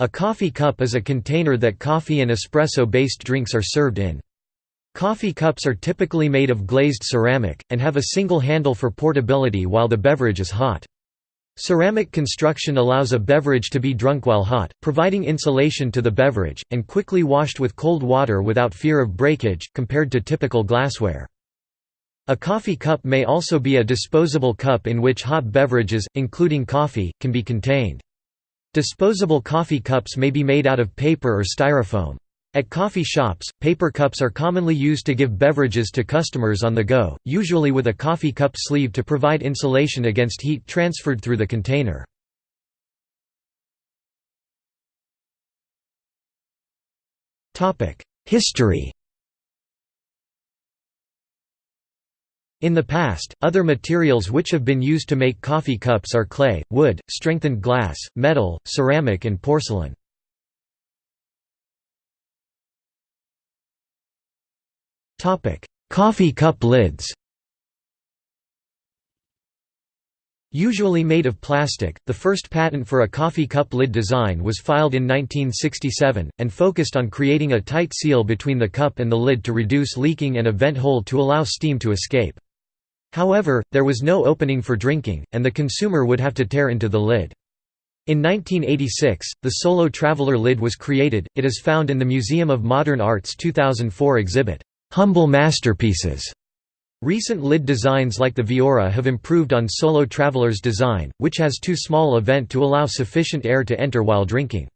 A coffee cup is a container that coffee and espresso-based drinks are served in. Coffee cups are typically made of glazed ceramic, and have a single handle for portability while the beverage is hot. Ceramic construction allows a beverage to be drunk while hot, providing insulation to the beverage, and quickly washed with cold water without fear of breakage, compared to typical glassware. A coffee cup may also be a disposable cup in which hot beverages, including coffee, can be contained. Disposable coffee cups may be made out of paper or styrofoam. At coffee shops, paper cups are commonly used to give beverages to customers on the go, usually with a coffee cup sleeve to provide insulation against heat transferred through the container. History In the past, other materials which have been used to make coffee cups are clay, wood, strengthened glass, metal, ceramic and porcelain. coffee cup lids Usually made of plastic, the first patent for a coffee cup lid design was filed in 1967, and focused on creating a tight seal between the cup and the lid to reduce leaking and a vent hole to allow steam to escape. However, there was no opening for drinking, and the consumer would have to tear into the lid. In 1986, the Solo Traveler lid was created, it is found in the Museum of Modern Art's 2004 exhibit, "'Humble Masterpieces". Recent lid designs like the Viora have improved on Solo Traveler's design, which has too small a vent to allow sufficient air to enter while drinking.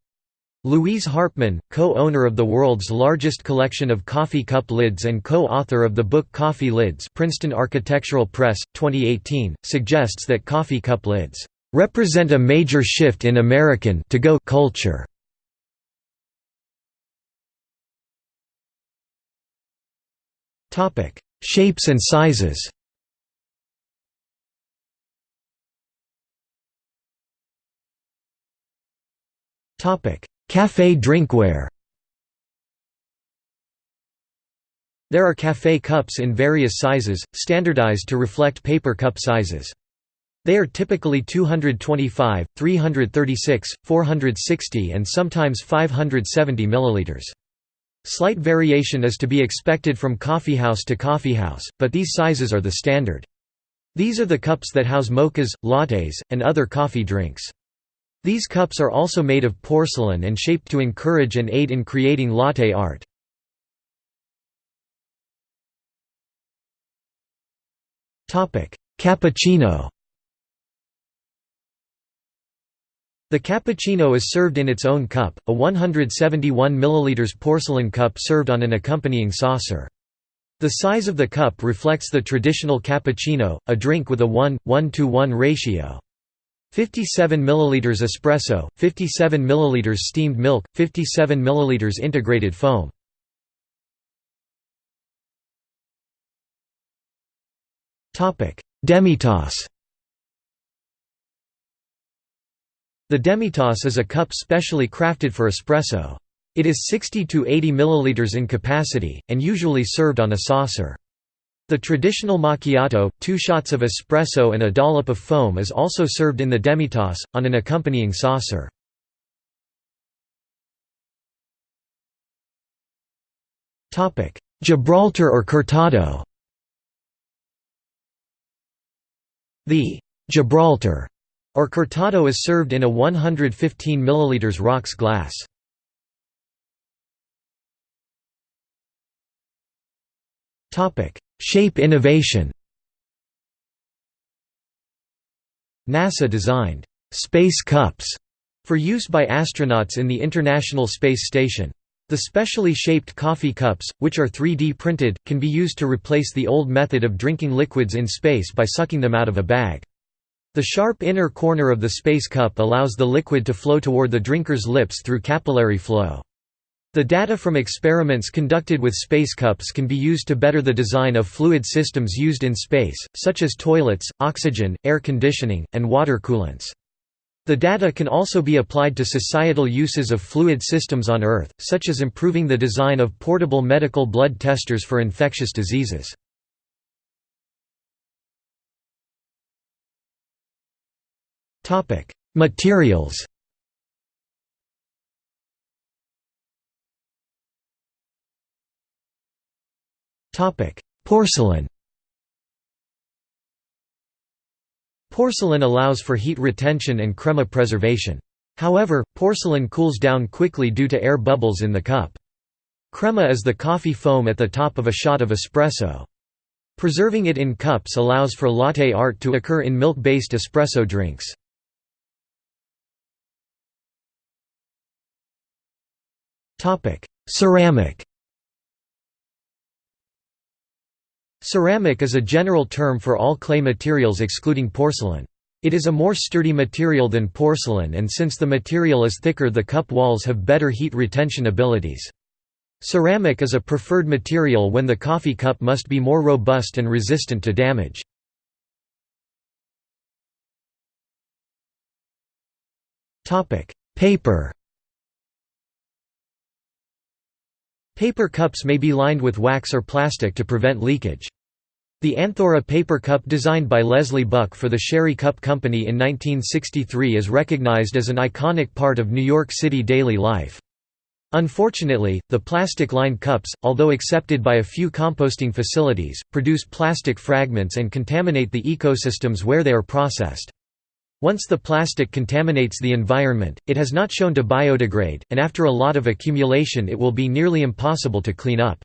Louise Harpman, co-owner of the world's largest collection of coffee cup lids and co-author of the book Coffee Lids Princeton Architectural Press, 2018, suggests that coffee cup lids "...represent a major shift in American to-go culture." Shapes and sizes Topic: Café drinkware There are café cups in various sizes, standardized to reflect paper cup sizes. They are typically 225, 336, 460 and sometimes 570 milliliters. Slight variation is to be expected from coffeehouse to coffeehouse, but these sizes are the standard. These are the cups that house mochas, lattes, and other coffee drinks. These cups are also made of porcelain and shaped to encourage and aid in creating latte art. Cappuccino The cappuccino is served in its own cup, a 171 ml porcelain cup served on an accompanying saucer. The size of the cup reflects the traditional cappuccino, a drink with a 1, 1 to 1 ratio. 57 ml espresso, 57 ml steamed milk, 57 ml integrated foam. Demitasse The demitasse is a cup specially crafted for espresso. It is 60 to 80 ml in capacity, and usually served on a saucer. The traditional macchiato, two shots of espresso and a dollop of foam is also served in the demitasse, on an accompanying saucer. Gibraltar or Cortado The Gibraltar or Cortado is served in a 115 ml rocks glass. Topic: Shape innovation NASA designed «space cups» for use by astronauts in the International Space Station. The specially shaped coffee cups, which are 3D printed, can be used to replace the old method of drinking liquids in space by sucking them out of a bag. The sharp inner corner of the space cup allows the liquid to flow toward the drinker's lips through capillary flow. The data from experiments conducted with space cups can be used to better the design of fluid systems used in space, such as toilets, oxygen, air conditioning, and water coolants. The data can also be applied to societal uses of fluid systems on Earth, such as improving the design of portable medical blood testers for infectious diseases. Materials Porcelain Porcelain allows for heat retention and crema preservation. However, porcelain cools down quickly due to air bubbles in the cup. Crema is the coffee foam at the top of a shot of espresso. Preserving it in cups allows for latte art to occur in milk-based espresso drinks. Ceramic Ceramic is a general term for all clay materials excluding porcelain. It is a more sturdy material than porcelain and since the material is thicker the cup walls have better heat retention abilities. Ceramic is a preferred material when the coffee cup must be more robust and resistant to damage. Paper Paper cups may be lined with wax or plastic to prevent leakage. The Anthora paper cup designed by Leslie Buck for the Sherri Cup Company in 1963 is recognized as an iconic part of New York City daily life. Unfortunately, the plastic-lined cups, although accepted by a few composting facilities, produce plastic fragments and contaminate the ecosystems where they are processed. Once the plastic contaminates the environment, it has not shown to biodegrade, and after a lot of accumulation it will be nearly impossible to clean up.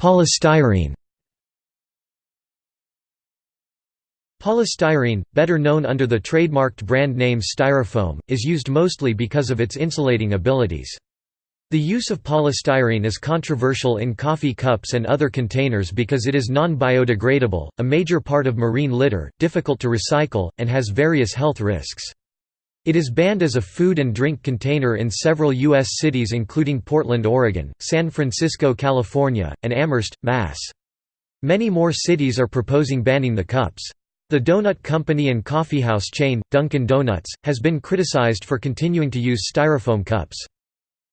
Polystyrene Polystyrene, better known under the trademarked brand name Styrofoam, is used mostly because of its insulating abilities. The use of polystyrene is controversial in coffee cups and other containers because it is non-biodegradable, a major part of marine litter, difficult to recycle, and has various health risks. It is banned as a food and drink container in several U.S. cities including Portland, Oregon, San Francisco, California, and Amherst, Mass. Many more cities are proposing banning the cups. The donut company and coffeehouse chain, Dunkin' Donuts, has been criticized for continuing to use styrofoam cups.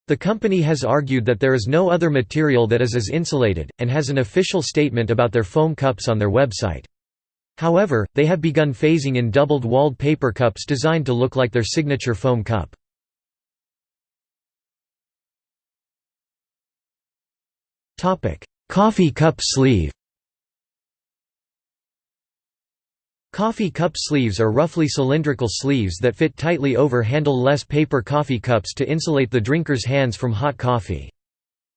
The company has argued that there is no other material that is as insulated, and has an official statement about their foam cups on their website. However, they have begun phasing in doubled-walled paper cups designed to look like their signature foam cup. Coffee cup sleeve Coffee cup sleeves are roughly cylindrical sleeves that fit tightly over handle-less paper coffee cups to insulate the drinker's hands from hot coffee.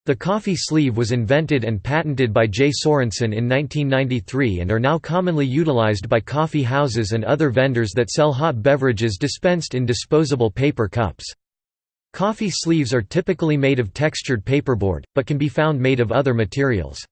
The coffee sleeve was invented and patented by J. Sorensen in 1993 and are now commonly utilized by coffee houses and other vendors that sell hot beverages dispensed in disposable paper cups. Coffee sleeves are typically made of textured paperboard, but can be found made of other materials.